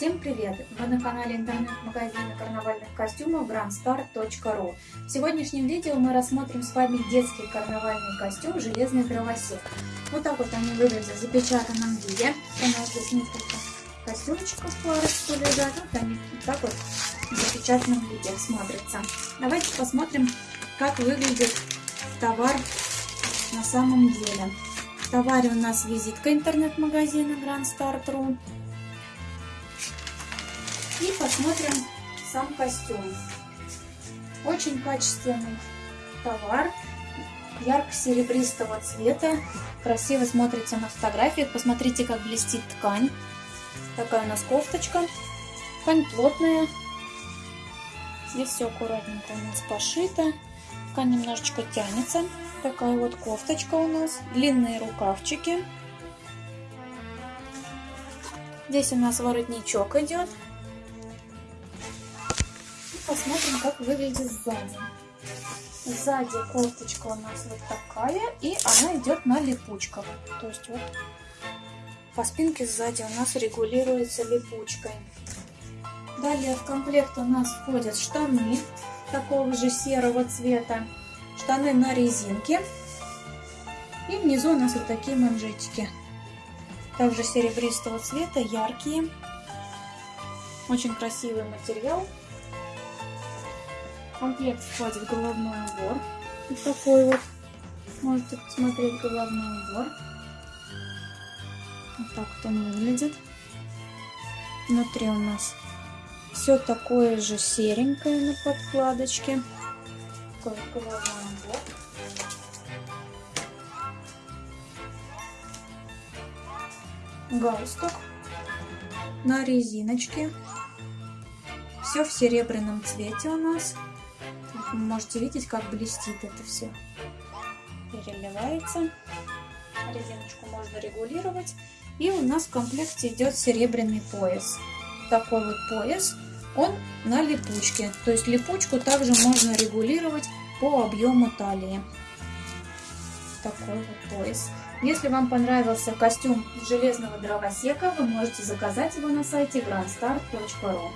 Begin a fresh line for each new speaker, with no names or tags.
Всем привет! Вы на канале интернет-магазина карнавальных костюмов grandstar.ru В сегодняшнем видео мы рассмотрим с вами детский карнавальный костюм «Железный дровосек». Вот так вот они выглядят в запечатанном виде. У нас здесь несколько костюмчиков парочку лежат. Вот они вот так вот в запечатанном виде смотрятся. Давайте посмотрим, как выглядит товар на самом деле. В товаре у нас визитка интернет-магазина grandstar.ru и посмотрим сам костюм. Очень качественный товар, ярко-серебристого цвета. Красиво смотрится на фотографиях. Посмотрите, как блестит ткань. Такая у нас кофточка. Ткань плотная. Здесь все аккуратненько у нас пошито. Ткань немножечко тянется. Такая вот кофточка у нас. Длинные рукавчики. Здесь у нас воротничок идет посмотрим, как выглядит сзади. Сзади кофточка у нас вот такая, и она идет на липучках. То есть вот по спинке сзади у нас регулируется липучкой. Далее в комплект у нас входят штаны такого же серого цвета, штаны на резинке. И внизу у нас вот такие манжетики. Также серебристого цвета, яркие. Очень красивый материал комплект входит головной убор. Вот такой вот. Можете посмотреть головной убор. Вот так вот он выглядит. Внутри у нас все такое же серенькое на подкладочке. Такой вот головной убор. Галстук на резиночке. Все в серебряном цвете у нас. Вы можете видеть, как блестит это все. Переливается. Резиночку можно регулировать. И у нас в комплекте идет серебряный пояс. Такой вот пояс. Он на липучке. То есть липучку также можно регулировать по объему талии. Такой вот пояс. Если вам понравился костюм железного дровосека, вы можете заказать его на сайте grandstar.ru.